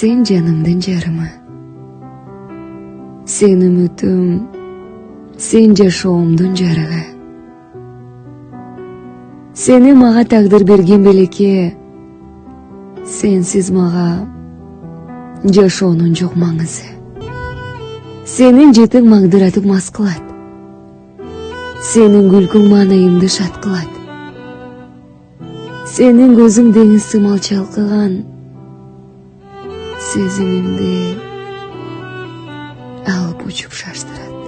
сен жанымдын жарымы сен үмүтүм сен жашоомдун жарыгы сени мага тагдыр берген белекке сенсиз мага жашоонун жок маңызы сенин жетиң магдыратып мас кылат сенин күлкүң маанайымды шат кылат сенин көзүң деңиз сымал чалкыган сезимимди алып учуп шаштырат